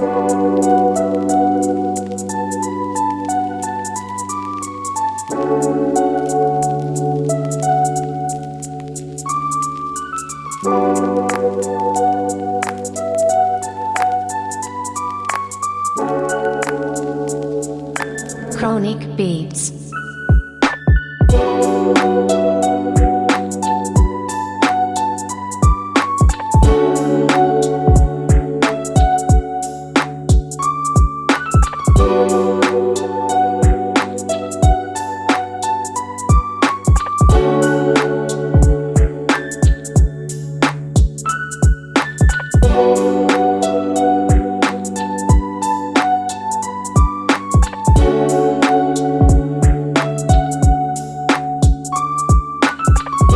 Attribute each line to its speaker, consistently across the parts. Speaker 1: Música
Speaker 2: Sonic Beats.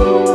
Speaker 1: you.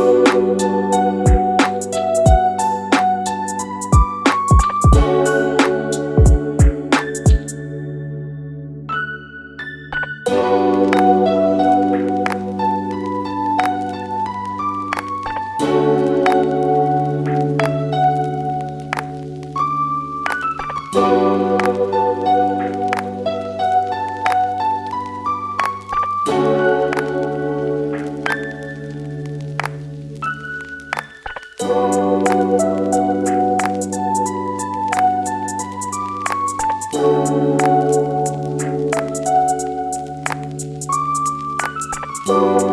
Speaker 1: Thank you.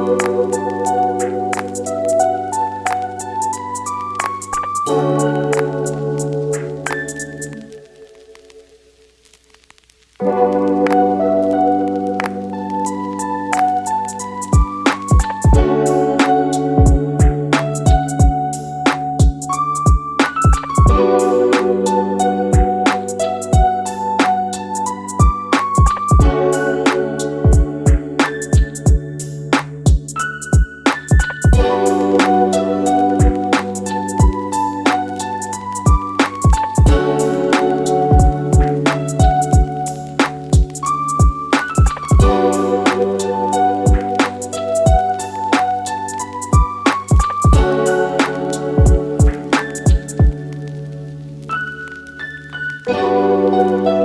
Speaker 1: thank you